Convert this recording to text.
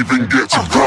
even get to.